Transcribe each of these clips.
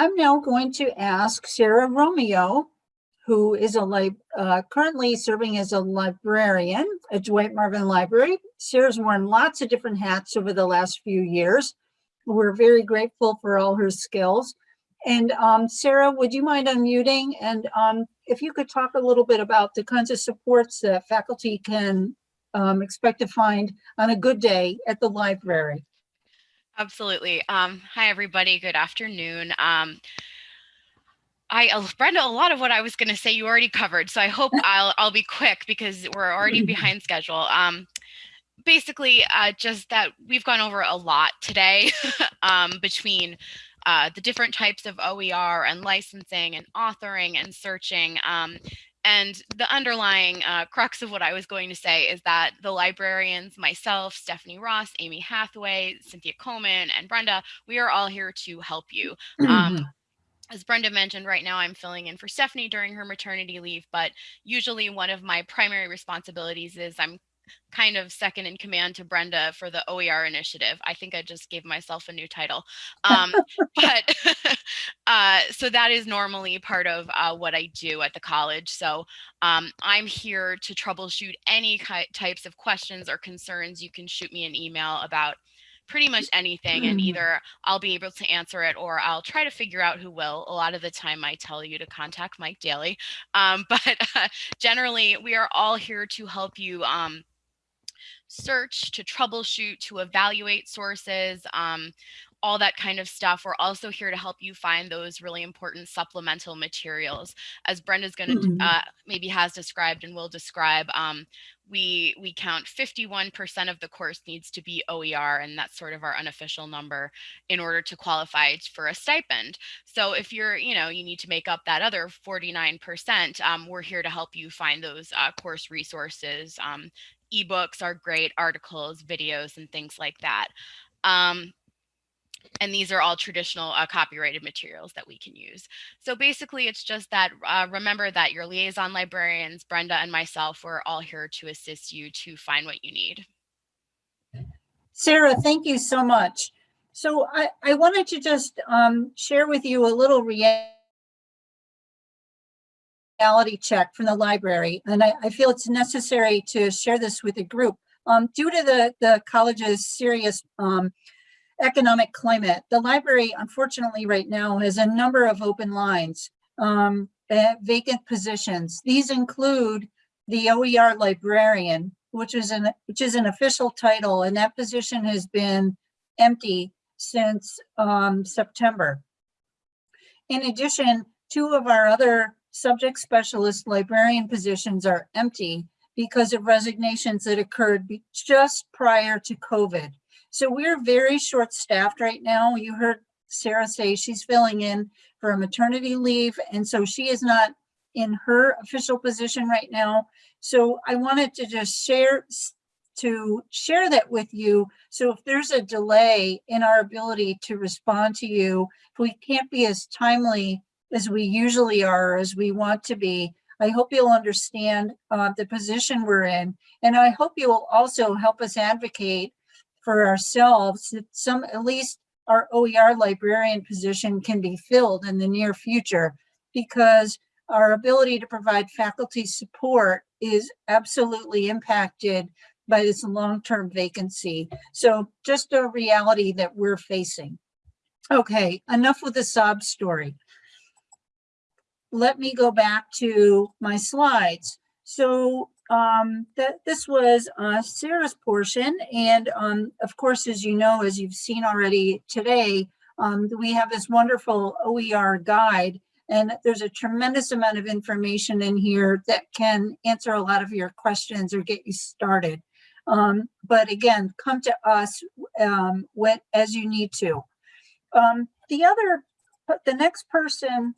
I'm now going to ask Sarah Romeo, who is a uh, currently serving as a librarian at Dwight Marvin Library. Sarah's worn lots of different hats over the last few years. We're very grateful for all her skills. And um, Sarah, would you mind unmuting? And um, if you could talk a little bit about the kinds of supports that faculty can um, expect to find on a good day at the library. Absolutely. Um, hi, everybody. Good afternoon. Um, I, Brenda, a lot of what I was going to say you already covered, so I hope I'll I'll be quick because we're already behind schedule. Um, basically, uh, just that we've gone over a lot today um, between uh, the different types of OER and licensing and authoring and searching. Um, and the underlying uh, crux of what I was going to say is that the librarians, myself, Stephanie Ross, Amy Hathaway, Cynthia Coleman, and Brenda, we are all here to help you. Um, as Brenda mentioned, right now I'm filling in for Stephanie during her maternity leave, but usually one of my primary responsibilities is I'm kind of second in command to Brenda for the OER initiative. I think I just gave myself a new title. Um, but uh, so that is normally part of uh, what I do at the college. So um, I'm here to troubleshoot any types of questions or concerns. You can shoot me an email about pretty much anything and either I'll be able to answer it or I'll try to figure out who will. A lot of the time I tell you to contact Mike Daly. Um, but uh, generally we are all here to help you um, search, to troubleshoot, to evaluate sources, um, all that kind of stuff. We're also here to help you find those really important supplemental materials. As Brenda's going to mm -hmm. uh, maybe has described and will describe, um, we we count 51% of the course needs to be OER, and that's sort of our unofficial number in order to qualify for a stipend. So if you're, you know, you need to make up that other 49%, um, we're here to help you find those uh, course resources, um, ebooks are great, articles, videos, and things like that. Um, and these are all traditional uh, copyrighted materials that we can use. So basically, it's just that uh, remember that your liaison librarians, Brenda and myself, we're all here to assist you to find what you need. Sarah, thank you so much. So I, I wanted to just um, share with you a little reality check from the library. And I, I, feel it's necessary to share this with the group. Um, due to the, the college's serious um, economic climate, the library, unfortunately, right now has a number of open lines, um, vacant positions. These include the OER librarian, which is an which is an official title, and that position has been empty since um, September. In addition, two of our other subject specialist librarian positions are empty because of resignations that occurred just prior to COVID. So we're very short staffed right now. You heard Sarah say she's filling in for a maternity leave. And so she is not in her official position right now. So I wanted to just share to share that with you. So if there's a delay in our ability to respond to you, if we can't be as timely as we usually are, as we want to be. I hope you'll understand uh, the position we're in. And I hope you'll also help us advocate for ourselves that some, at least our OER librarian position can be filled in the near future because our ability to provide faculty support is absolutely impacted by this long-term vacancy. So just a reality that we're facing. Okay, enough with the sob story let me go back to my slides. So um, that this was uh, Sarah's portion. And um, of course, as you know, as you've seen already today, um, we have this wonderful OER guide and there's a tremendous amount of information in here that can answer a lot of your questions or get you started. Um, but again, come to us um, when, as you need to. Um, the other, the next person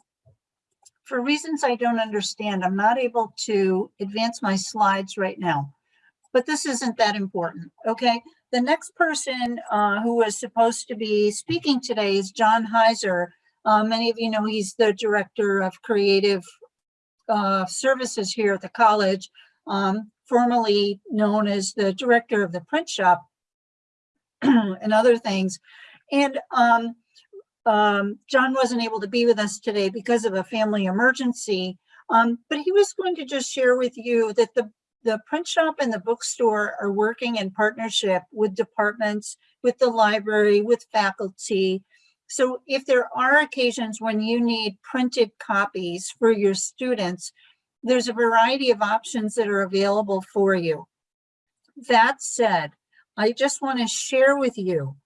for reasons I don't understand, I'm not able to advance my slides right now, but this isn't that important, okay? The next person uh, who was supposed to be speaking today is John Heiser. Uh, many of you know he's the director of creative uh, services here at the college, um, formerly known as the director of the print shop and other things. And um, um, John wasn't able to be with us today because of a family emergency. Um, but he was going to just share with you that the, the print shop and the bookstore are working in partnership with departments, with the library, with faculty. So if there are occasions when you need printed copies for your students, there's a variety of options that are available for you. That said, I just want to share with you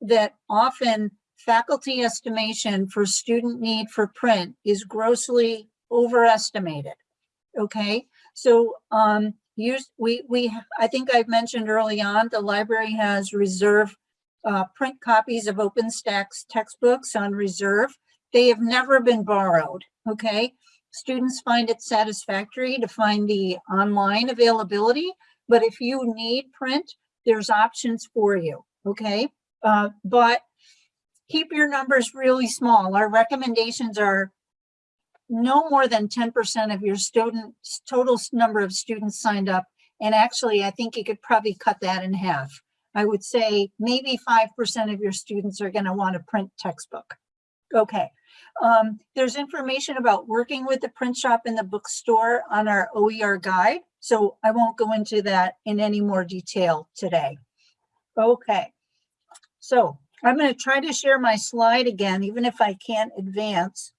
that often faculty estimation for student need for print is grossly overestimated. Okay, so um, use, we, we, I think I've mentioned early on, the library has reserve uh, print copies of OpenStax textbooks on reserve. They have never been borrowed, okay? Students find it satisfactory to find the online availability, but if you need print, there's options for you, okay? Uh, but keep your numbers really small. Our recommendations are no more than 10% of your students, total number of students signed up. And actually, I think you could probably cut that in half. I would say maybe 5% of your students are gonna want a print textbook. Okay, um, there's information about working with the print shop and the bookstore on our OER guide. So I won't go into that in any more detail today. Okay, so I'm going to try to share my slide again, even if I can't advance.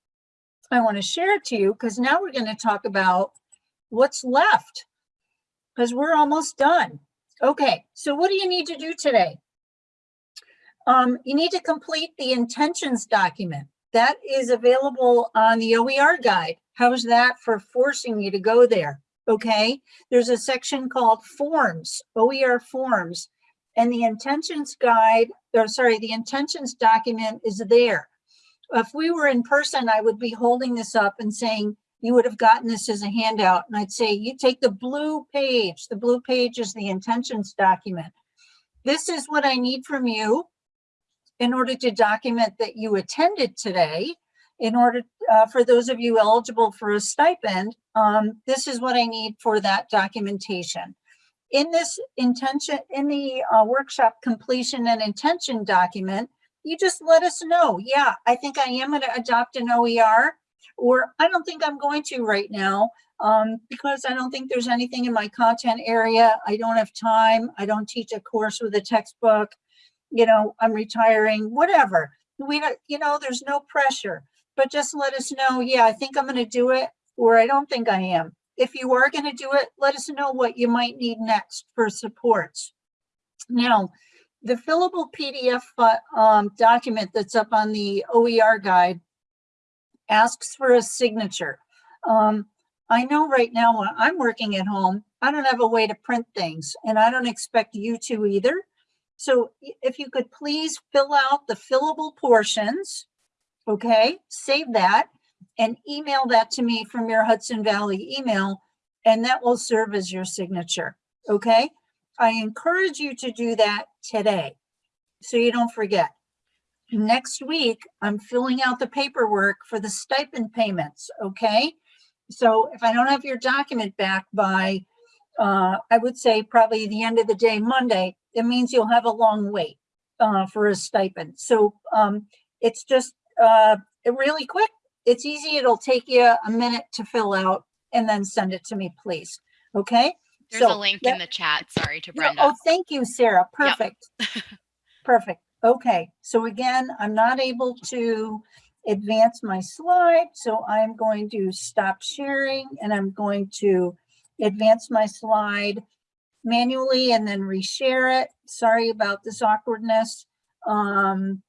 I want to share it to you because now we're going to talk about what's left because we're almost done. Okay, so what do you need to do today? Um, you need to complete the intentions document. That is available on the OER guide. How's that for forcing you to go there? Okay, there's a section called forms, OER forms, and the intentions guide, or sorry, the intentions document is there. If we were in person, I would be holding this up and saying, you would have gotten this as a handout. And I'd say, you take the blue page. The blue page is the intentions document. This is what I need from you in order to document that you attended today. In order, uh, for those of you eligible for a stipend, um, this is what I need for that documentation in this intention, in the uh, workshop completion and intention document, you just let us know, yeah, I think I am gonna adopt an OER, or I don't think I'm going to right now, um, because I don't think there's anything in my content area. I don't have time. I don't teach a course with a textbook. You know, I'm retiring, whatever. We don't, you know, there's no pressure, but just let us know, yeah, I think I'm gonna do it, or I don't think I am if you are going to do it, let us know what you might need next for supports. Now, the fillable PDF um, document that's up on the OER guide asks for a signature. Um, I know right now when I'm working at home, I don't have a way to print things and I don't expect you to either. So if you could please fill out the fillable portions, okay, save that and email that to me from your Hudson Valley email, and that will serve as your signature, okay? I encourage you to do that today, so you don't forget. Next week, I'm filling out the paperwork for the stipend payments, okay? So if I don't have your document back by, uh, I would say probably the end of the day, Monday, it means you'll have a long wait uh, for a stipend. So um, it's just uh, really quick it's easy. It'll take you a minute to fill out and then send it to me, please. Okay? There's So a link in the chat. Sorry to yeah, Brenda. Oh, thank you, Sarah. Yep. Perfect. Perfect. Okay, so again, I'm not able to advance my slide, so I'm going to stop sharing and I'm going to advance my slide manually and then reshare it. Sorry about this awkwardness. Um,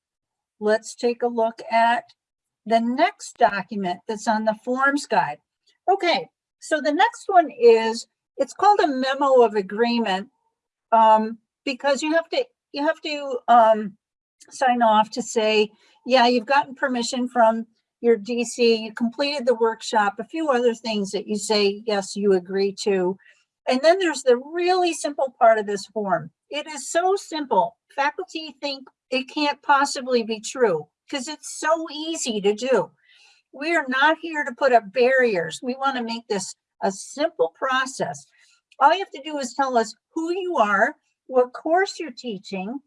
let's take a look at the next document that's on the forms guide. Okay, so the next one is, it's called a memo of agreement. Um, because you have to, you have to, um, sign off to say, yeah, you've gotten permission from your DC, you completed the workshop, a few other things that you say, yes, you agree to. And then there's the really simple part of this form. It is so simple. Faculty think it can't possibly be true because it's so easy to do. We are not here to put up barriers. We want to make this a simple process. All you have to do is tell us who you are, what course you're teaching,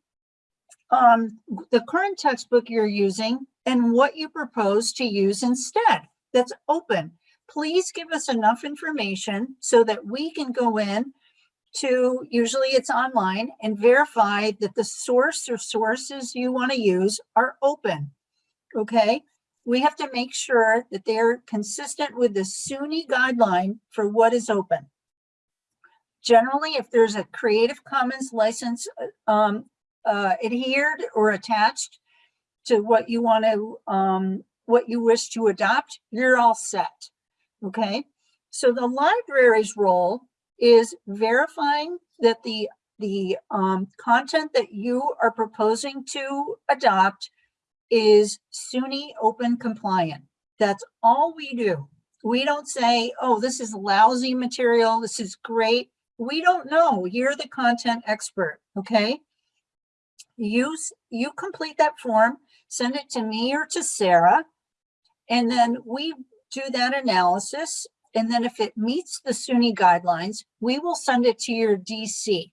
um, the current textbook you're using, and what you propose to use instead. That's open. Please give us enough information so that we can go in to, usually it's online, and verify that the source or sources you want to use are open. Okay? We have to make sure that they're consistent with the SUNY guideline for what is open. Generally, if there's a Creative Commons license uh, um, uh, adhered or attached to what you want to, um, what you wish to adopt, you're all set. Okay? So the library's role is verifying that the the um, content that you are proposing to adopt is SUNY open compliant. That's all we do. We don't say, oh, this is lousy material. This is great. We don't know. You're the content expert, okay? You, you complete that form, send it to me or to Sarah, and then we do that analysis and then if it meets the SUNY guidelines, we will send it to your DC.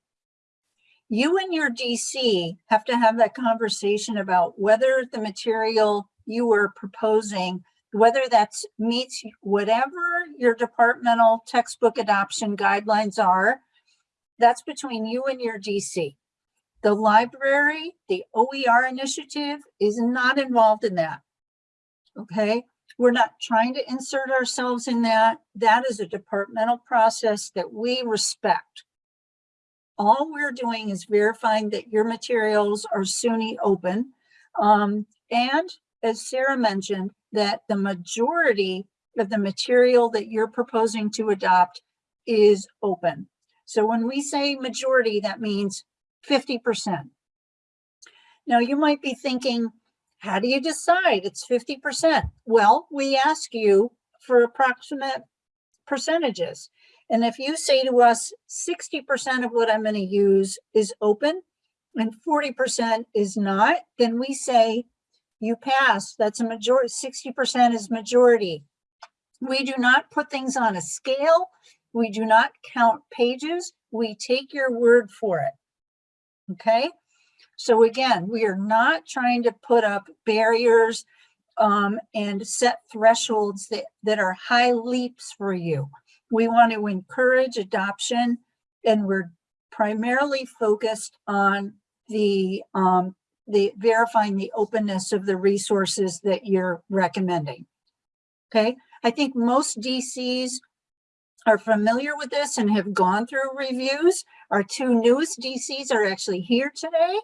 You and your DC have to have that conversation about whether the material you are proposing, whether that meets whatever your departmental textbook adoption guidelines are, that's between you and your DC. The library, the OER initiative is not involved in that. Okay, we're not trying to insert ourselves in that. That is a departmental process that we respect. All we're doing is verifying that your materials are SUNY open. Um, and as Sarah mentioned, that the majority of the material that you're proposing to adopt is open. So when we say majority, that means 50%. Now you might be thinking, how do you decide it's 50%? Well, we ask you for approximate percentages. And if you say to us, 60% of what I'm going to use is open and 40% is not, then we say you pass. That's a majority, 60% is majority. We do not put things on a scale. We do not count pages. We take your word for it. Okay. So again, we are not trying to put up barriers um, and set thresholds that, that are high leaps for you. We want to encourage adoption and we're primarily focused on the, um, the verifying the openness of the resources that you're recommending. Okay, I think most DCs are familiar with this and have gone through reviews. Our two newest DCs are actually here today.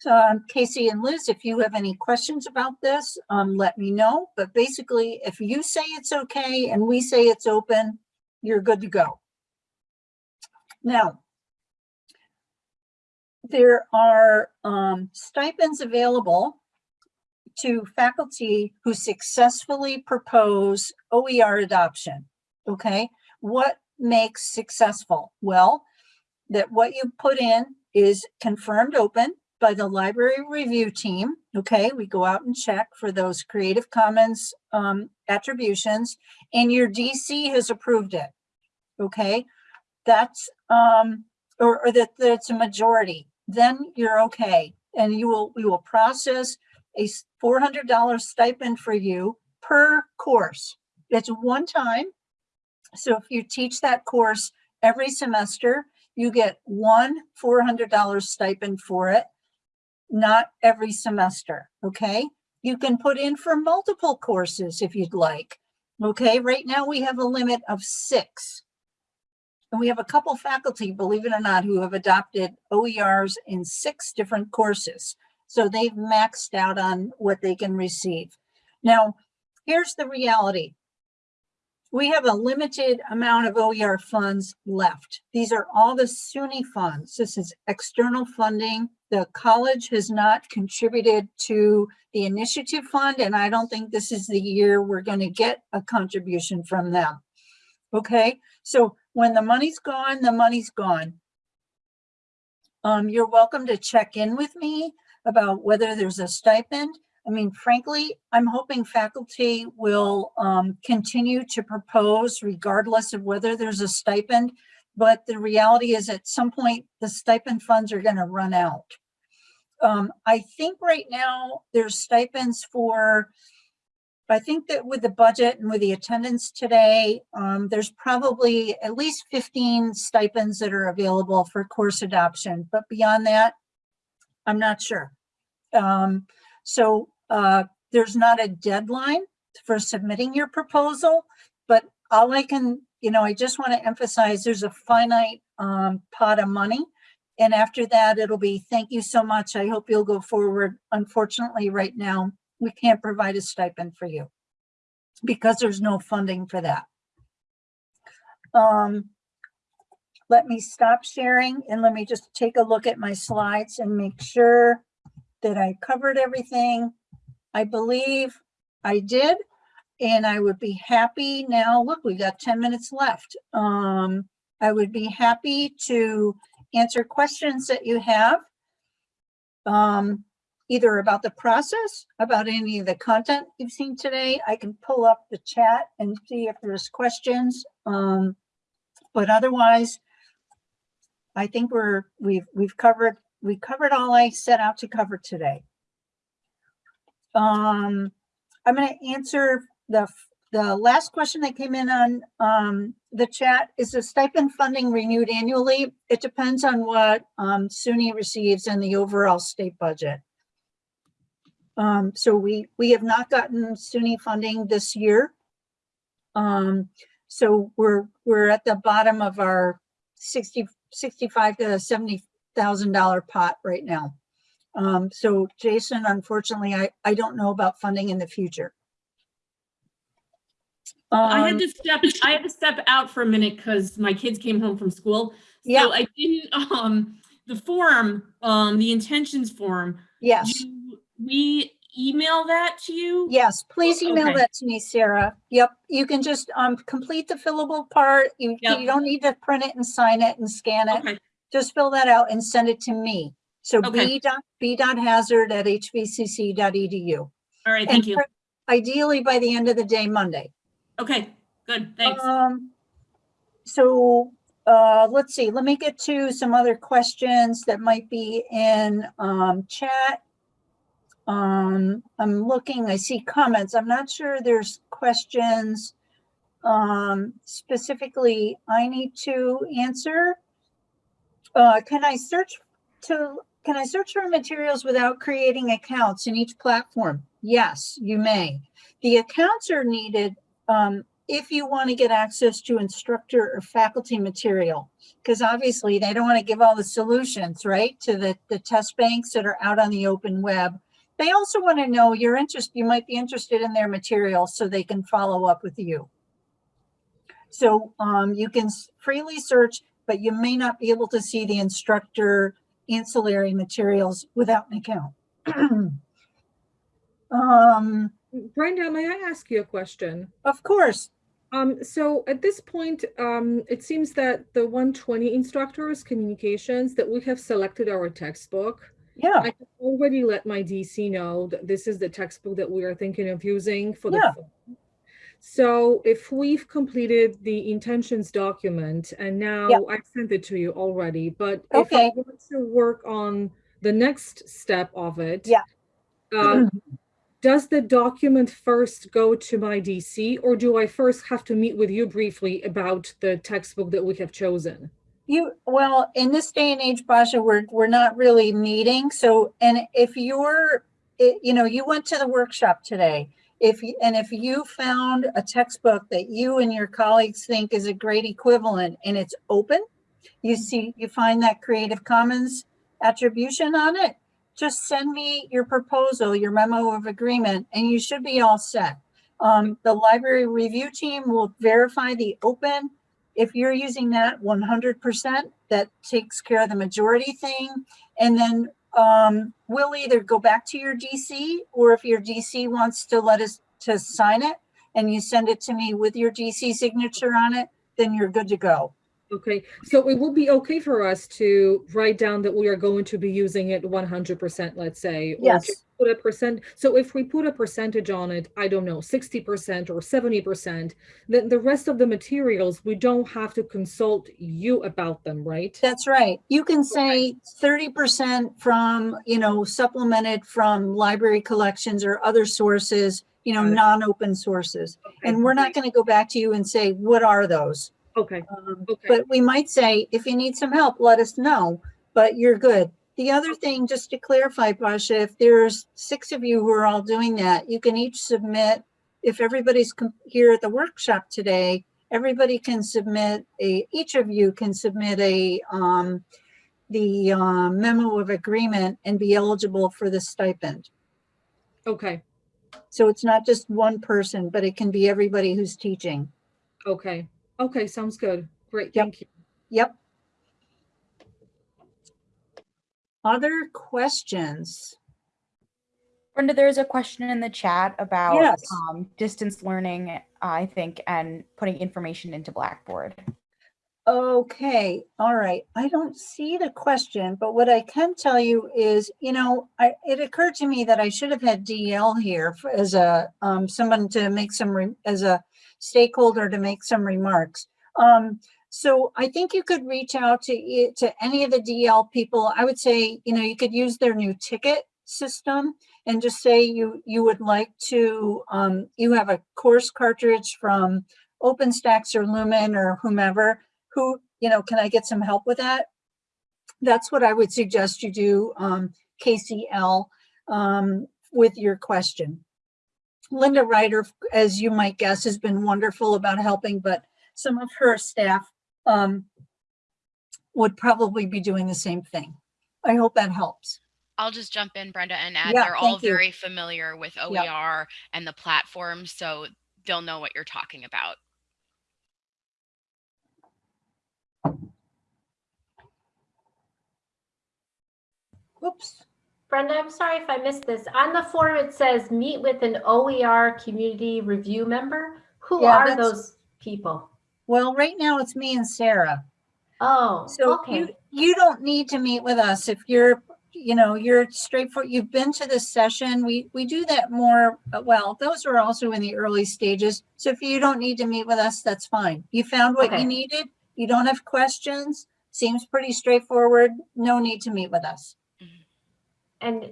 So um, Casey and Liz, if you have any questions about this, um, let me know. But basically, if you say it's okay and we say it's open, you're good to go. Now, there are um, stipends available to faculty who successfully propose OER adoption, okay? What makes successful? Well, that what you put in is confirmed open, by the library review team. Okay, we go out and check for those Creative Commons um, attributions and your DC has approved it. Okay, that's, um, or, or that that's a majority, then you're okay. And you will, we will process a $400 stipend for you per course. It's one time. So if you teach that course every semester, you get one $400 stipend for it not every semester, okay? You can put in for multiple courses if you'd like, okay? Right now we have a limit of six. And we have a couple faculty, believe it or not, who have adopted OERs in six different courses. So they've maxed out on what they can receive. Now, here's the reality we have a limited amount of OER funds left. These are all the SUNY funds. This is external funding. The college has not contributed to the initiative fund, and I don't think this is the year we're going to get a contribution from them. Okay, so when the money's gone, the money's gone. Um, you're welcome to check in with me about whether there's a stipend. I mean, frankly, I'm hoping faculty will um, continue to propose regardless of whether there's a stipend. But the reality is at some point, the stipend funds are going to run out. Um, I think right now there's stipends for, I think that with the budget and with the attendance today, um, there's probably at least 15 stipends that are available for course adoption, but beyond that, I'm not sure. Um, so, uh, there's not a deadline for submitting your proposal, but all I can, you know, I just want to emphasize there's a finite, um, pot of money. And after that, it'll be, thank you so much. I hope you'll go forward. Unfortunately, right now, we can't provide a stipend for you because there's no funding for that. Um, let me stop sharing and let me just take a look at my slides and make sure that I covered everything. I believe I did, and I would be happy now, look, we got 10 minutes left. Um, I would be happy to answer questions that you have. Um, either about the process, about any of the content you've seen today. I can pull up the chat and see if there's questions. Um, but otherwise, I think we're, we've, we've covered, we covered all I set out to cover today. Um, I'm gonna answer the, the last question that came in on, um, the chat. Is the stipend funding renewed annually? It depends on what, um, SUNY receives and the overall state budget. Um, so we, we have not gotten SUNY funding this year. Um, so we're, we're at the bottom of our 60, 65 to 70,000 dollar pot right now. Um, so Jason, unfortunately, I, I don't know about funding in the future. I had Um, to step, I had to step out for a minute because my kids came home from school. Yeah. So I didn't, um, the form, um, the intentions form, yes, we email that to you? yes, please email Okay. that to me, Sarah. Yep, you can just, um, complete the fillable part. You, Yep. you don't need to print it and sign it and scan it. Okay, just fill that out and send it to me. So Okay. b dot, b dot hazard at hvcc dot edu. all right, And thank you. Ideally by the end of the day, Monday. Okay, good, thanks. Um, so, uh, let's see, let me get to some other questions that might be in, um, chat. Um, I'm looking, I see comments. I'm not sure there's questions, um, specifically I need to answer. Uh, can I search to, can I search for materials without creating accounts in each platform? Yes, you may. The accounts are needed um, if you want to get access to instructor or faculty material, because obviously they don't want to give all the solutions, right, to the, the test banks that are out on the open web. They also want to know your interest, you might be interested in their material so they can follow up with you. So um, you can freely search, but you may not be able to see the instructor ancillary materials without an account. um, Brenda, may I ask you a question? of course, Um, so at this point, um, it seems that the 120 instructors communications that we have selected our textbook. yeah, I have already let my DC know that this is the textbook that we are thinking of using for the. Yeah. fall. So if we've completed the intentions document and now I've sent it to you already, but if I want to work on the next step of it. Yeah. uh, does the document first go to my DC or do I first have to meet with you briefly about the textbook that we have chosen? You, well, in this day and age, Basha, we're, we're not really meeting. So, and if you're, it- you know, you went to the workshop today. If, you and if you found a textbook that you and your colleagues think is a great equivalent and it's open, you see, you find that Creative Commons attribution on it, just send me your proposal, your memo of agreement, and you should be all set. Um, the library review team will verify the open if you're using that one hundred percent, that takes care of the majority thing. And then um, we'll either go back to your DC or if your DC wants to let us to sign it and you send it to me with your DC signature on it, then you're good to go. Okay, so it will be okay for us to write down that we are going to be using it one hundred percent, let's say. Yes. Put a percent, so if we put a percentage on it, I don't know, sixty percent or seventy percent, then the rest of the materials, we don't have to consult you about them, right? That's right. You can say thirty percent from, you know, supplemented from library collections or other sources, you know, Got it. non-open sources. And we're not going to go back to you and say, what are those? Okay, Um, Okay. But we might say, if you need some help, let us know, but you're good. The other thing, just to clarify, Basha, if there's six of you who are all doing that, you can each submit, if everybody's here at the workshop today, everybody can submit a, each of you can submit a, um, the uh, memo of agreement and be eligible for the stipend. okay, So it's not just one person, but it can be everybody who's teaching. okay, okay, sounds good. Great, Yep. thank you. Yep. Other questions? Brenda, there's a question in the chat about Yes. um, distance learning, I think, and putting information into Blackboard. Okay, all right. I don't see the question, but what I can tell you is, you know, I, it occurred to me that I should have had DL here for- as a, um, someone to make some, re- as a stakeholder to make some remarks. Um, so I think you could reach out to, to any of the DL people. I would say, you know, you could use their new ticket system and just say you, you would like to, um, you have a course cartridge from OpenStax or Lumen or whomever who, you know, can I get some help with that? That's what I would suggest you do, um, KCL, um, with your question. Linda Ryder, as you might guess, has been wonderful about helping, but some of her staff, um, would probably be doing the same thing. I hope that helps. I'll just jump in, Brenda, and add Yeah, they're all you. very familiar with OER and the platform, so they'll know what you're talking about. Whoops. Brenda, I'm sorry if I missed this. On the form, it says meet with an OER community review member. Who Yeah, are those people? Well, right now it's me and Sarah. Oh, So okay. you, you don't need to meet with us if you're, you know, you're straightforward, you've been to this session. We, we do that more, uh, well, those are also in the early stages. So if you don't need to meet with us, that's fine. You found what Okay. you needed. You don't have questions. Seems pretty straightforward. No need to meet with us. And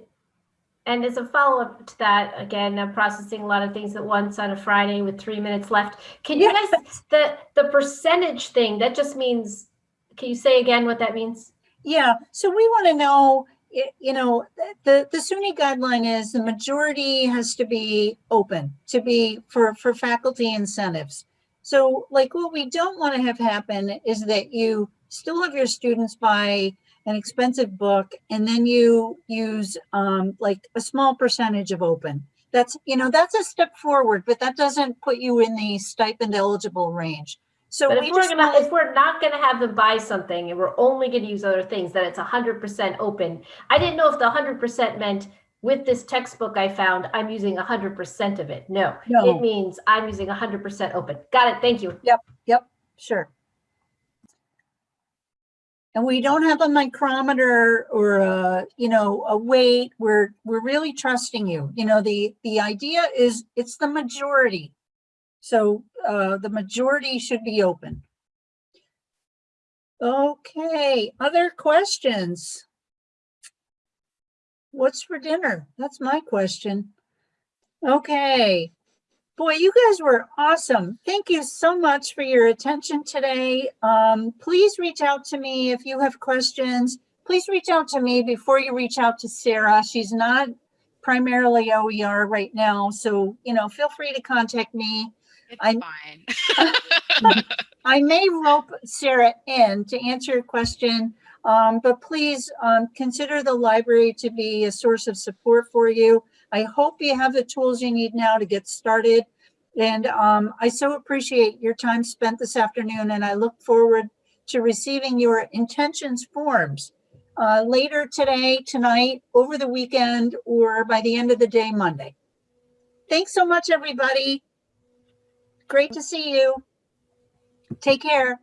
and as a follow-up to that, again, I'm processing a lot of things at once on a Friday with three minutes left. Can you guys the the percentage thing? That just means. Can you say again what that means? Yeah, so we want to know, you know, the, the SUNY guideline is the majority has to be open to be for, for faculty incentives. So like what we don't want to have happen is that you still have your students buy an expensive book and then you use um, like a small percentage of open. That's, you know, that's a step forward, but that doesn't put you in the stipend eligible range. So But we if we're gonna, if we're not gonna have them buy something and we're only gonna use other things, then it's hundred percent open. I didn't know if the hundred percent meant with this textbook I found, I'm using hundred percent of it. No, No. it means I'm using hundred percent open. Got it. Thank you. Yep. Yep. Sure. And we don't have a micrometer or a, you know, a weight. We're, we're really trusting you. You know, the, the idea is it's the majority. So, uh, the majority should be open. Okay, other questions? What's for dinner? That's my question. Okay. Boy, you guys were awesome. Thank you so much for your attention today. Um, please reach out to me if you have questions. Please reach out to me before you reach out to Sarah. She's not primarily OER right now, so, you know, feel free to contact me. It's I'm- fine. I may rope Sarah in to answer your question, um, but please um, consider the library to be a source of support for you. I hope you have the tools you need now to get started. And um, I so appreciate your time spent this afternoon, and I look forward to receiving your intentions forms uh, later today, tonight, over the weekend, or by the end of the day, Monday. Thanks so much, everybody. Great to see you. Take care.